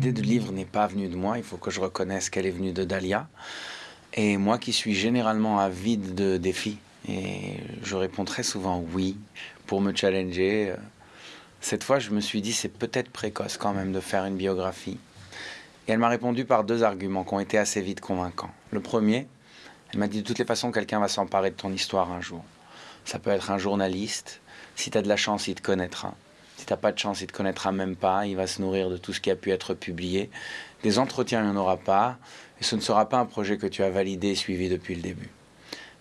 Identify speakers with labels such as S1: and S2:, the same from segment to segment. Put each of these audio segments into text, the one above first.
S1: l'idée de livre n'est pas venue de moi, il faut que je reconnaisse qu'elle est venue de Dahlia. Et moi qui suis généralement avide de défis, et je réponds très souvent oui pour me challenger. Cette fois, je me suis dit, c'est peut-être précoce quand même de faire une biographie. Et elle m'a répondu par deux arguments qui ont été assez vite convaincants. Le premier, elle m'a dit de toutes les façons, quelqu'un va s'emparer de ton histoire un jour. Ça peut être un journaliste. Si tu as de la chance, il te connaîtra. Si tu n'as pas de chance, il te connaîtra même pas. Il va se nourrir de tout ce qui a pu être publié. Des entretiens, il n'y en aura pas. Et ce ne sera pas un projet que tu as validé et suivi depuis le début.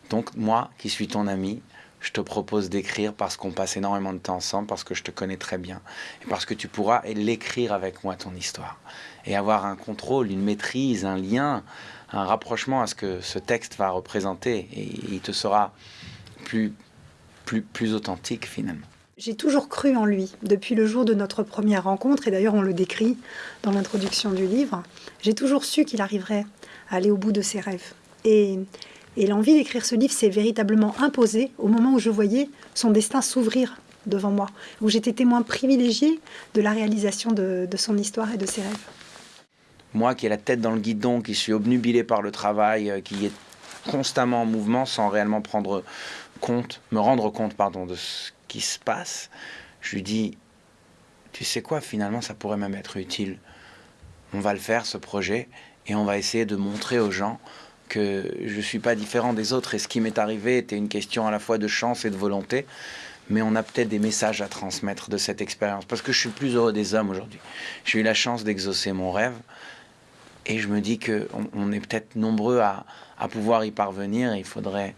S1: Donc moi, qui suis ton ami, je te propose d'écrire parce qu'on passe énormément de temps ensemble, parce que je te connais très bien, et parce que tu pourras l'écrire avec moi, ton histoire, et avoir un contrôle, une maîtrise, un lien, un rapprochement à ce que ce texte va représenter, et il te sera plus, plus, plus authentique finalement.
S2: J'ai toujours cru en lui, depuis le jour de notre première rencontre, et d'ailleurs on le décrit dans l'introduction du livre. J'ai toujours su qu'il arriverait à aller au bout de ses rêves. Et l'envie d'écrire ce livre s'est véritablement imposée au moment où je voyais son destin s'ouvrir devant moi, où j'étais témoin privilégié de la réalisation de, son histoire et de ses rêves.
S1: Moi qui ai la tête dans le guidon, qui suis obnubilé par le travail, euh, qui est constamment en mouvement sans réellement prendre compte, me rendre compte pardon, de ce qui se passe, je lui dis, tu sais quoi, finalement ça pourrait même être utile. On va le faire, ce projet, et on va essayer de montrer aux gens que je ne suis pas différent des autres et ce qui m'est arrivé était une question à la fois de chance et de volonté. Mais on a peut-être des messages à transmettre de cette expérience parce que je suis plus heureux des hommes aujourd'hui. J'ai eu la chance d'exaucer mon rêve et je me dis qu'on on est peut-être nombreux à, pouvoir y parvenir. il faudrait,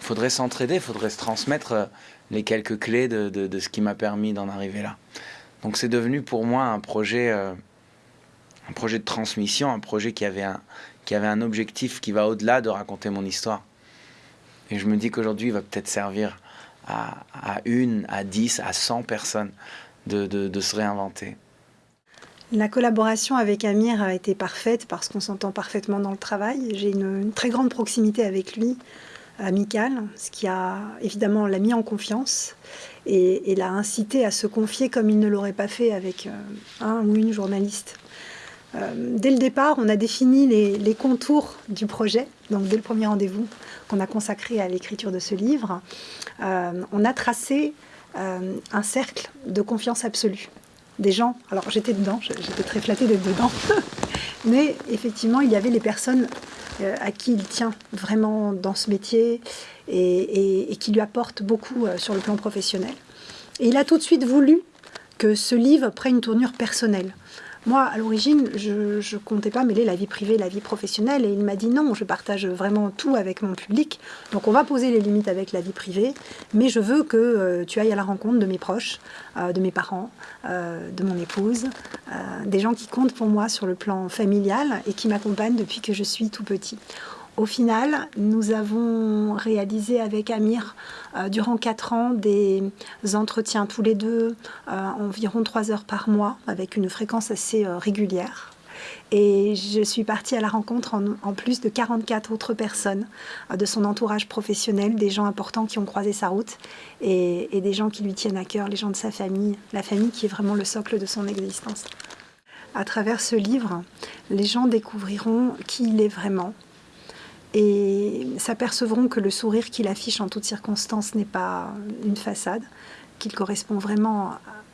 S1: faudrait s'entraider, il faudrait se transmettre euh, les quelques clés de, ce qui m'a permis d'en arriver là. Donc c'est devenu pour moi un projet, euh, un projet de transmission, un projet qui avait un objectif qui va au-delà de raconter mon histoire. Et je me dis qu'aujourd'hui, il va peut-être servir à, une, à dix, à cent personnes de, se réinventer.
S2: La collaboration avec Amir a été parfaite parce qu'on s'entend parfaitement dans le travail. J'ai une, très grande proximité avec lui, amicale, ce qui a évidemment l'a mis en confiance et, l'a incité à se confier comme il ne l'aurait pas fait avec euh, un ou une journaliste. Euh, dès le départ, on a défini les, contours du projet, donc dès le premier rendez-vous qu'on a consacré à l'écriture de ce livre, euh, on a tracé un cercle de confiance absolue. Des gens, alors j'étais dedans, j'étais très flattée d'être dedans, mais effectivement, il y avait les personnes à qui il tient vraiment dans ce métier et, qui lui apportent beaucoup sur le plan professionnel. Et il a tout de suite voulu que ce livre prenne une tournure personnelle. Moi, à l'origine, je ne comptais pas mêler la vie privée et la vie professionnelle. Et il m'a dit non, je partage vraiment tout avec mon public. Donc on va poser les limites avec la vie privée. Mais je veux que euh, tu ailles à la rencontre de mes proches, euh, de mes parents, euh, de mon épouse, des gens qui comptent pour moi sur le plan familial et qui m'accompagnent depuis que je suis tout petit. Au final, nous avons réalisé avec Amir euh, durant quatre ans des entretiens tous les deux, euh, environ trois heures par mois, avec une fréquence assez euh, régulière. Et je suis partie à la rencontre en, plus de 44 autres personnes de son entourage professionnel, des gens importants qui ont croisé sa route et, et des gens qui lui tiennent à cœur, les gens de sa famille, la famille qui est vraiment le socle de son existence. À travers ce livre, les gens découvriront qui il est vraiment, et s'apercevront que le sourire qu'il affiche en toutes circonstances n'est pas une façade, qu'il correspond vraiment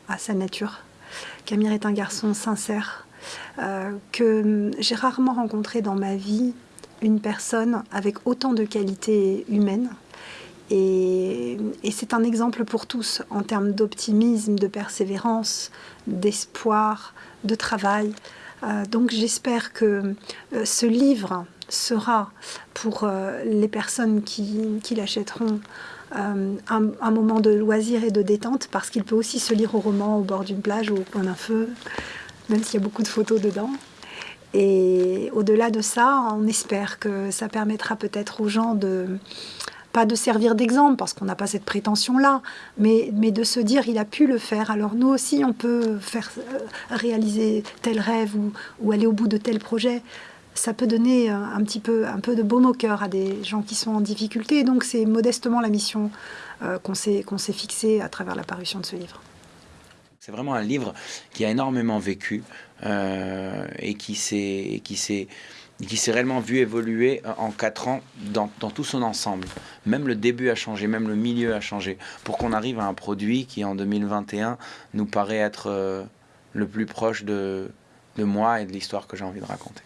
S2: à sa nature, qu'Amir est un garçon sincère, euh, que j'ai rarement rencontré dans ma vie une personne avec autant de qualités humaines. Et, c'est un exemple pour tous en termes d'optimisme, de persévérance, d'espoir, de travail. Euh, donc j'espère que euh, ce livre sera pour euh, les personnes qui, l'achèteront euh, un, moment de loisir et de détente parce qu'il peut aussi se lire au roman au bord d'une plage ou au point d'un feu, même s'il y a beaucoup de photos dedans. Et au-delà de ça, on espère que ça permettra peut-être aux gens de pas de servir d'exemple parce qu'on n'a pas cette prétention-là, mais, mais de se dire il a pu le faire, alors nous aussi on peut faire euh, réaliser tel rêve ou, ou aller au bout de tel projet ça peut donner un petit peu, un peu de baume au cœur à des gens qui sont en difficulté. donc c'est modestement la mission euh, qu'on s'est fixée à travers la parution de ce livre.
S1: C'est vraiment un livre qui a énormément vécu euh, et qui s'est qui s'est réellement vu évoluer en quatre ans dans, dans, tout son ensemble. Même le début a changé, même le milieu a changé, pour qu'on arrive à un produit qui en 2021 nous paraît être euh, le plus proche de, de moi et de l'histoire que j'ai envie de raconter.